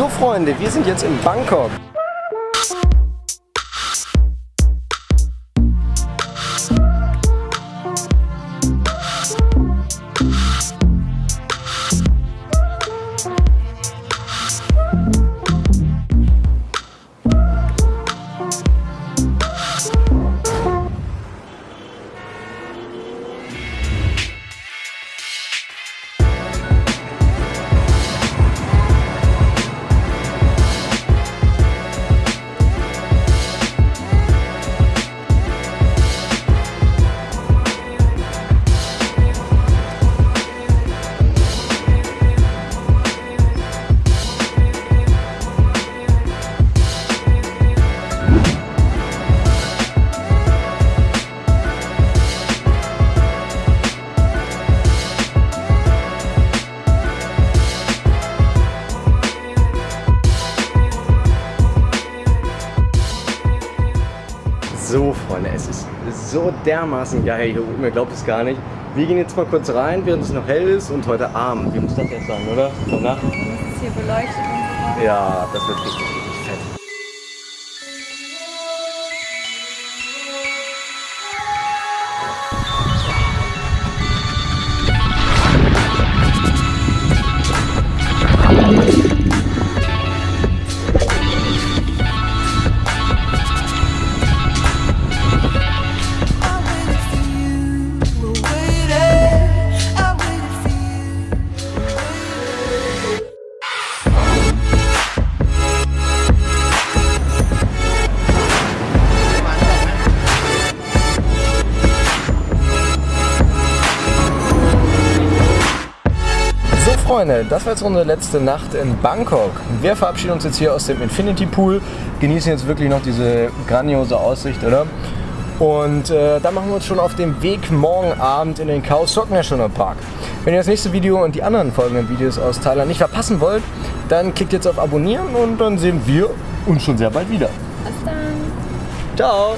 So Freunde, wir sind jetzt in Bangkok. So, Freunde, es ist so dermaßen geil hier oben, ihr glaubt es gar nicht. Wir gehen jetzt mal kurz rein, während es noch hell ist und heute Abend. Wie muss das jetzt sein, oder? Und so. Ja, das wird richtig, Freunde, das war jetzt unsere letzte Nacht in Bangkok. Wir verabschieden uns jetzt hier aus dem Infinity Pool, genießen jetzt wirklich noch diese grandiose Aussicht, oder? Und äh, dann machen wir uns schon auf den Weg morgen Abend in den Khao Sok National Park. Wenn ihr das nächste Video und die anderen folgenden Videos aus Thailand nicht verpassen wollt, dann klickt jetzt auf Abonnieren und dann sehen wir uns schon sehr bald wieder. Bis dann. Ciao!